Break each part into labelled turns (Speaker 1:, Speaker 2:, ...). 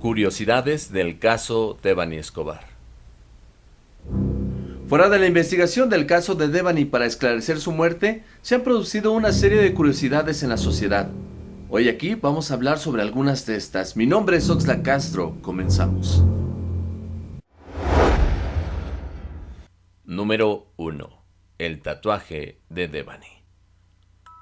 Speaker 1: Curiosidades del caso Devani Escobar. Fuera de la investigación del caso de Devani para esclarecer su muerte, se han producido una serie de curiosidades en la sociedad. Hoy aquí vamos a hablar sobre algunas de estas. Mi nombre es Oxla Castro, comenzamos. Número 1. El tatuaje de Devani.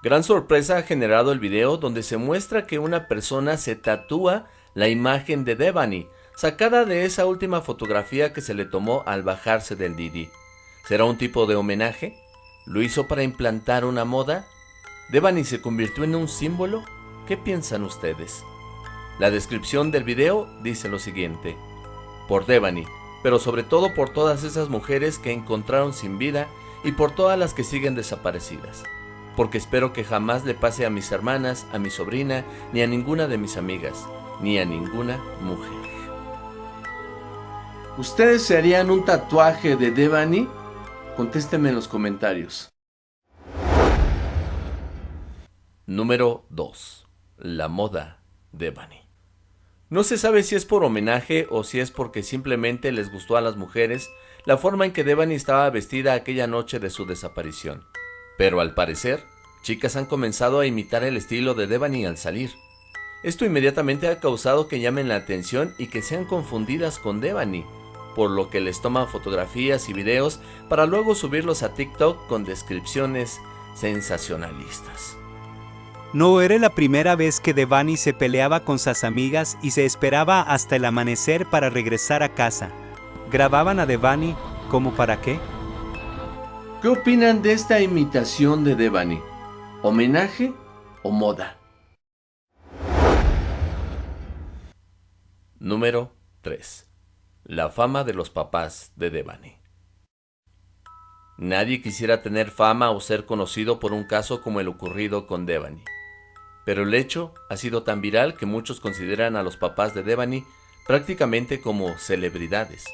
Speaker 1: Gran sorpresa ha generado el video donde se muestra que una persona se tatúa la imagen de Devani, sacada de esa última fotografía que se le tomó al bajarse del Didi. ¿Será un tipo de homenaje? ¿Lo hizo para implantar una moda? ¿Devani se convirtió en un símbolo? ¿Qué piensan ustedes? La descripción del video dice lo siguiente. Por Devani, pero sobre todo por todas esas mujeres que encontraron sin vida y por todas las que siguen desaparecidas. Porque espero que jamás le pase a mis hermanas, a mi sobrina, ni a ninguna de mis amigas, ni a ninguna mujer. ¿Ustedes se harían un tatuaje de Devani? Contéstenme en los comentarios. Número 2. La moda Devani. No se sabe si es por homenaje o si es porque simplemente les gustó a las mujeres la forma en que Devani estaba vestida aquella noche de su desaparición. Pero al parecer, chicas han comenzado a imitar el estilo de Devani al salir. Esto inmediatamente ha causado que llamen la atención y que sean confundidas con Devani, por lo que les toman fotografías y videos para luego subirlos a TikTok con descripciones sensacionalistas.
Speaker 2: No era la primera vez que Devani se peleaba con sus amigas y se esperaba hasta el amanecer para regresar a casa. ¿Grababan a Devani como para qué?
Speaker 1: ¿Qué opinan de esta imitación de Devani? ¿Homenaje o moda? Número 3. La fama de los papás de Devani. Nadie quisiera tener fama o ser conocido por un caso como el ocurrido con Devani. Pero el hecho ha sido tan viral que muchos consideran a los papás de Devani prácticamente como celebridades.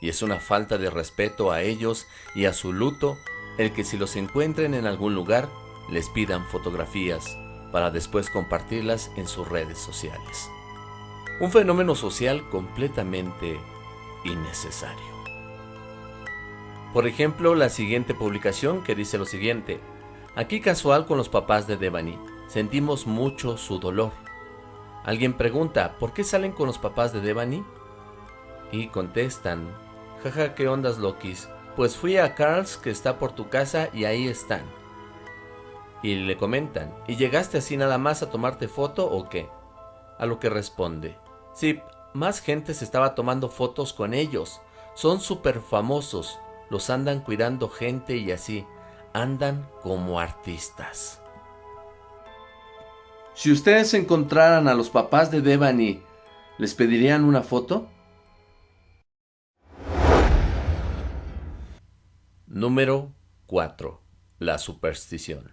Speaker 1: Y es una falta de respeto a ellos y a su luto el que si los encuentren en algún lugar les pidan fotografías para después compartirlas en sus redes sociales. Un fenómeno social completamente innecesario. Por ejemplo, la siguiente publicación que dice lo siguiente. Aquí casual con los papás de Devani. Sentimos mucho su dolor. Alguien pregunta, ¿por qué salen con los papás de Devani? Y contestan, jaja, ¿qué ondas Lokis? Pues fui a Carl's que está por tu casa y ahí están. Y le comentan, ¿y llegaste así nada más a tomarte foto o qué? A lo que responde, sí, más gente se estaba tomando fotos con ellos. Son súper famosos, los andan cuidando gente y así, andan como artistas. Si ustedes encontraran a los papás de Devani, ¿les pedirían una foto? Número 4. La superstición.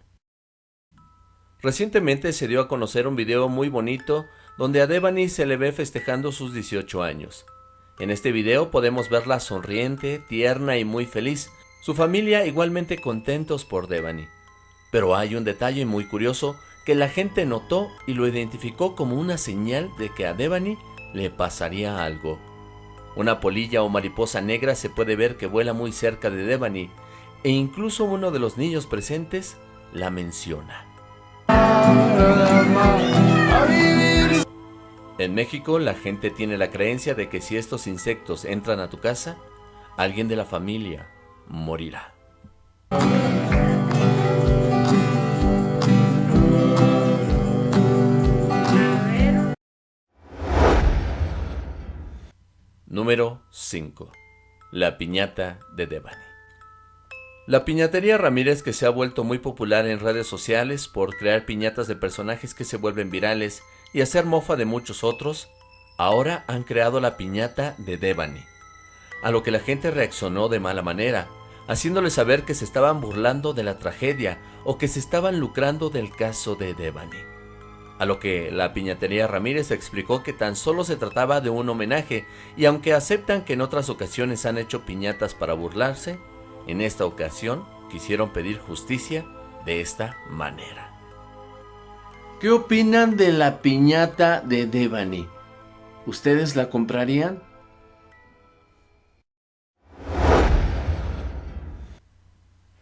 Speaker 1: Recientemente se dio a conocer un video muy bonito donde a Devani se le ve festejando sus 18 años. En este video podemos verla sonriente, tierna y muy feliz, su familia igualmente contentos por Devani. Pero hay un detalle muy curioso que la gente notó y lo identificó como una señal de que a Devani le pasaría algo. Una polilla o mariposa negra se puede ver que vuela muy cerca de Devani e incluso uno de los niños presentes la menciona. En México la gente tiene la creencia de que si estos insectos entran a tu casa, alguien de la familia morirá. Número 5. La piñata de Devani. La piñatería Ramírez que se ha vuelto muy popular en redes sociales por crear piñatas de personajes que se vuelven virales y hacer mofa de muchos otros, ahora han creado la piñata de Devani, a lo que la gente reaccionó de mala manera, haciéndole saber que se estaban burlando de la tragedia o que se estaban lucrando del caso de Devani. A lo que la piñatería Ramírez explicó que tan solo se trataba de un homenaje y aunque aceptan que en otras ocasiones han hecho piñatas para burlarse, en esta ocasión quisieron pedir justicia de esta manera. ¿Qué opinan de la piñata de Devani? ¿Ustedes la comprarían?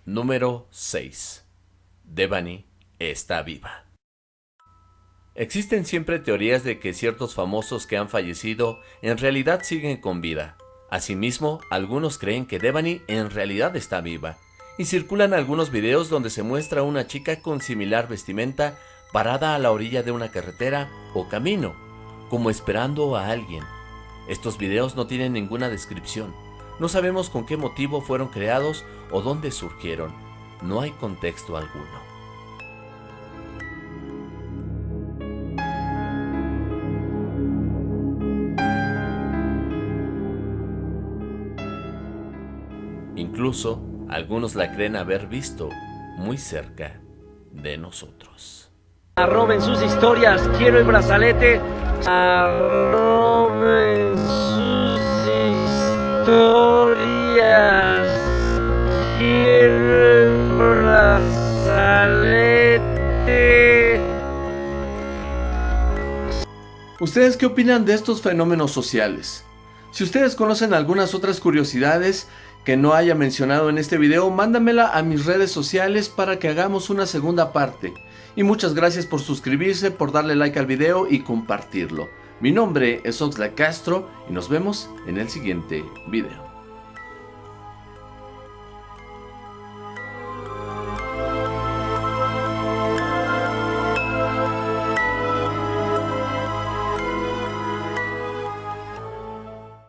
Speaker 1: Número 6. Devani está viva. Existen siempre teorías de que ciertos famosos que han fallecido en realidad siguen con vida. Asimismo, algunos creen que Devani en realidad está viva, y circulan algunos videos donde se muestra una chica con similar vestimenta parada a la orilla de una carretera o camino, como esperando a alguien. Estos videos no tienen ninguna descripción, no sabemos con qué motivo fueron creados o dónde surgieron, no hay contexto alguno. Incluso algunos la creen haber visto muy cerca de nosotros.
Speaker 3: Arroben sus historias, quiero el brazalete. Arroben sus historias, quiero el brazalete.
Speaker 1: ¿Ustedes qué opinan de estos fenómenos sociales? Si ustedes conocen algunas otras curiosidades que no haya mencionado en este video, mándamela a mis redes sociales para que hagamos una segunda parte. Y muchas gracias por suscribirse, por darle like al video y compartirlo. Mi nombre es Oxlack Castro y nos vemos en el siguiente video.